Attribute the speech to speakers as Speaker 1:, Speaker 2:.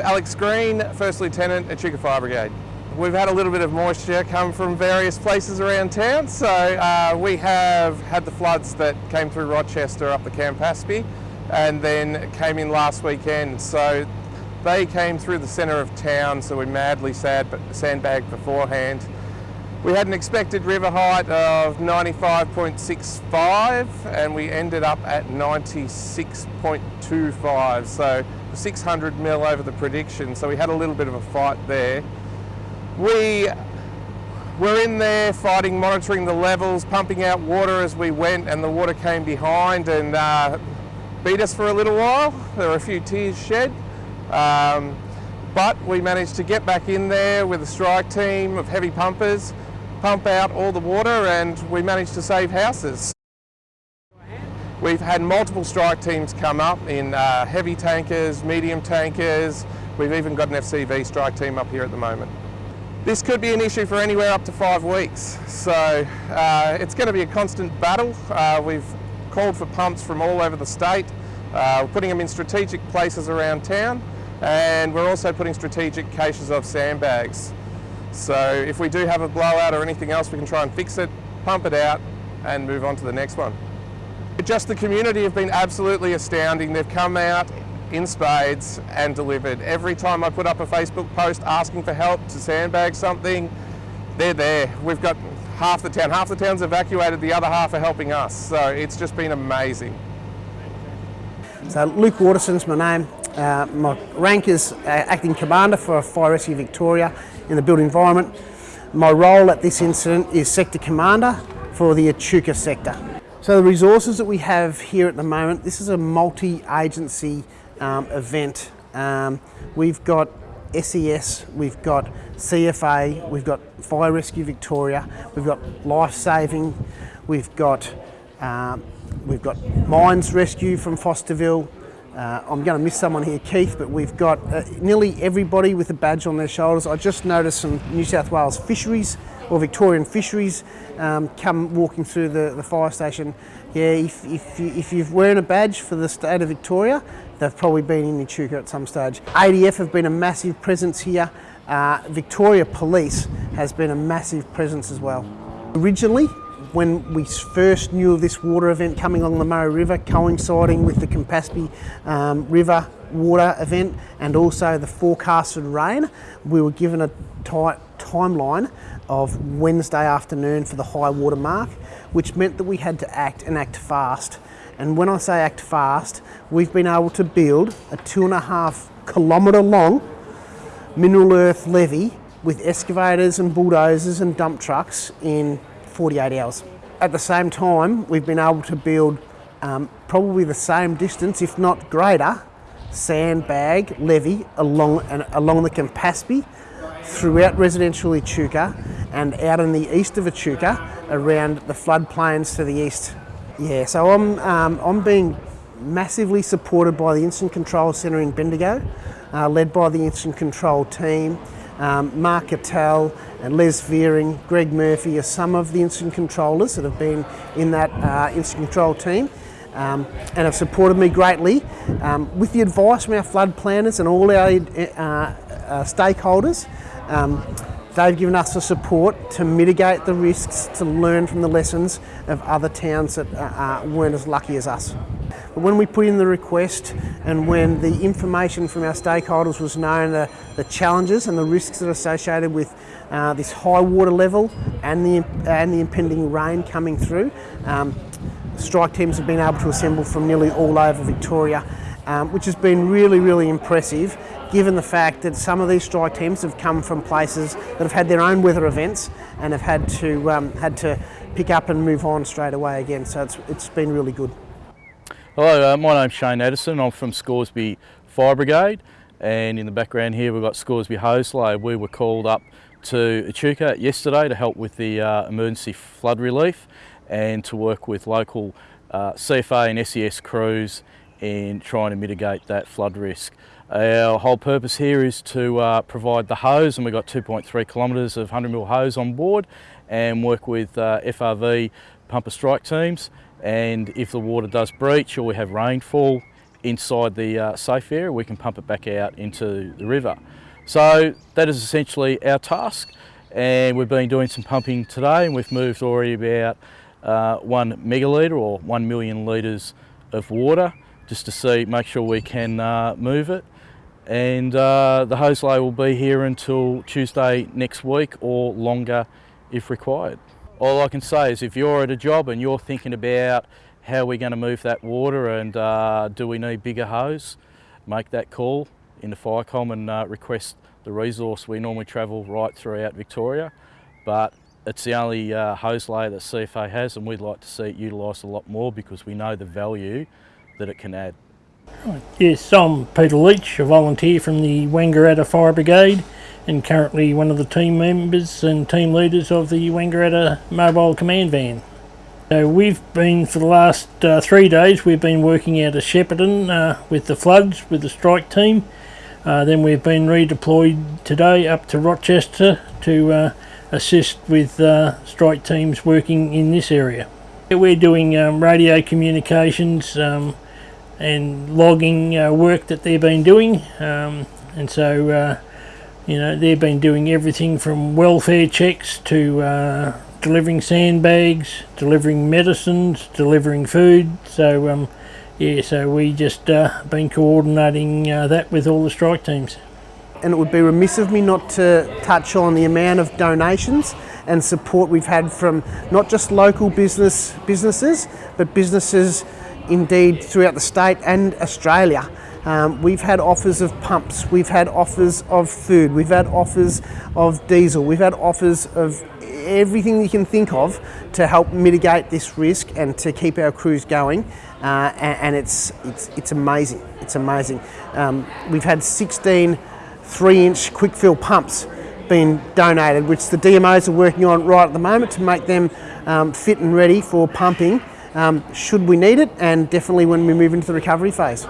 Speaker 1: Alex Green, First Lieutenant at Echuca Fire Brigade. We've had a little bit of moisture come from various places around town, so uh, we have had the floods that came through Rochester up the Campaspe and then came in last weekend. So they came through the centre of town, so we madly sad, sandbagged beforehand. We had an expected river height of 95.65 and we ended up at 96.25, so 600 mil over the prediction, so we had a little bit of a fight there. We were in there fighting, monitoring the levels, pumping out water as we went and the water came behind and uh, beat us for a little while. There were a few tears shed. Um, but we managed to get back in there with a strike team of heavy pumpers, pump out all the water and we managed to save houses. We've had multiple strike teams come up in uh, heavy tankers, medium tankers. We've even got an FCV strike team up here at the moment. This could be an issue for anywhere up to five weeks, so uh, it's going to be a constant battle. Uh, we've called for pumps from all over the state. Uh, we're putting them in strategic places around town and we're also putting strategic caches of sandbags. So if we do have a blowout or anything else, we can try and fix it, pump it out and move on to the next one. Just the community have been absolutely astounding. They've come out in spades and delivered. Every time I put up a Facebook post asking for help to sandbag something, they're there. We've got half the town. Half the town's evacuated, the other half are helping us. So it's just been amazing.
Speaker 2: So Luke Waterson's my name. Uh, my rank is uh, Acting Commander for Fire Rescue Victoria in the built environment. My role at this incident is Sector Commander for the Echuca sector. So the resources that we have here at the moment, this is a multi-agency um, event. Um, we've got SES, we've got CFA, we've got Fire Rescue Victoria, we've got Life Saving, we've got um, we've got Mines Rescue from Fosterville. Uh, I'm going to miss someone here, Keith, but we've got uh, nearly everybody with a badge on their shoulders. I just noticed some New South Wales fisheries or Victorian fisheries um, come walking through the, the fire station. Yeah, if, if, you, if you're wearing a badge for the state of Victoria, they've probably been in Echuca at some stage. ADF have been a massive presence here. Uh, Victoria Police has been a massive presence as well. Originally, when we first knew of this water event coming along the Murray River, coinciding with the Campaspe um, River water event and also the forecasted rain, we were given a tight timeline of Wednesday afternoon for the high water mark, which meant that we had to act and act fast. And when I say act fast, we've been able to build a two and a half kilometre long mineral earth levee with excavators and bulldozers and dump trucks in 48 hours. At the same time, we've been able to build um, probably the same distance, if not greater, sandbag levee along, along the Campaspe throughout residential Echuca and out in the east of Echuca around the floodplains to the east. Yeah, so I'm, um, I'm being massively supported by the Incident Control Centre in Bendigo, uh, led by the Incident Control team. Um, Mark Cattell and Les Veering, Greg Murphy are some of the incident controllers that have been in that uh, incident control team um, and have supported me greatly. Um, with the advice from our flood planners and all our uh, uh, stakeholders, um, they've given us the support to mitigate the risks, to learn from the lessons of other towns that uh, uh, weren't as lucky as us. But when we put in the request and when the information from our stakeholders was known, the, the challenges and the risks that are associated with uh, this high water level and the, and the impending rain coming through, um, strike teams have been able to assemble from nearly all over Victoria, um, which has been really, really impressive given the fact that some of these strike teams have come from places that have had their own weather events and have had to, um, had to pick up and move on straight away again. So it's, it's been really good.
Speaker 3: Hello, uh, my name's Shane Addison. I'm from Scoresby Fire Brigade and in the background here we've got Scoresby Hose Load. We were called up to Echuca yesterday to help with the uh, emergency flood relief and to work with local uh, CFA and SES crews in trying to mitigate that flood risk. Our whole purpose here is to uh, provide the hose and we've got 2.3 kilometres of 100 mil hose on board and work with uh, FRV pumper strike teams and if the water does breach or we have rainfall inside the uh, safe area, we can pump it back out into the river. So that is essentially our task and we've been doing some pumping today and we've moved already about uh, one megalitre or one million litres of water just to see, make sure we can uh, move it. And uh, the hose lay will be here until Tuesday next week or longer if required. All I can say is if you're at a job and you're thinking about how we're going to move that water and uh, do we need bigger hose, make that call into Firecom and uh, request the resource. We normally travel right throughout Victoria, but it's the only uh, hose layer that CFA has and we'd like to see it utilised a lot more because we know the value that it can add.
Speaker 4: Yes, I'm Peter Leach, a volunteer from the Wangaratta Fire Brigade and currently one of the team members and team leaders of the Wangaratta Mobile Command Van. So we've been, for the last uh, three days, we've been working out of Shepparton uh, with the floods, with the strike team. Uh, then we've been redeployed today up to Rochester to uh, assist with uh, strike teams working in this area. We're doing um, radio communications um, and logging uh, work that they've been doing. Um, and so uh, you know they've been doing everything from welfare checks to uh, delivering sandbags, delivering medicines, delivering food. So um, yeah so we just uh, been coordinating uh, that with all the strike teams.
Speaker 2: And it would be remiss of me not to touch on the amount of donations and support we've had from not just local business businesses, but businesses indeed throughout the state and Australia. Um, we've had offers of pumps, we've had offers of food, we've had offers of diesel, we've had offers of everything you can think of to help mitigate this risk and to keep our crews going. Uh, and, and it's, it's, it's amazing, it's amazing. Um, we've had 16 three inch quick fill pumps been donated, which the DMOs are working on right at the moment to make them um, fit and ready for pumping um, should we need it and definitely when we move into the recovery phase.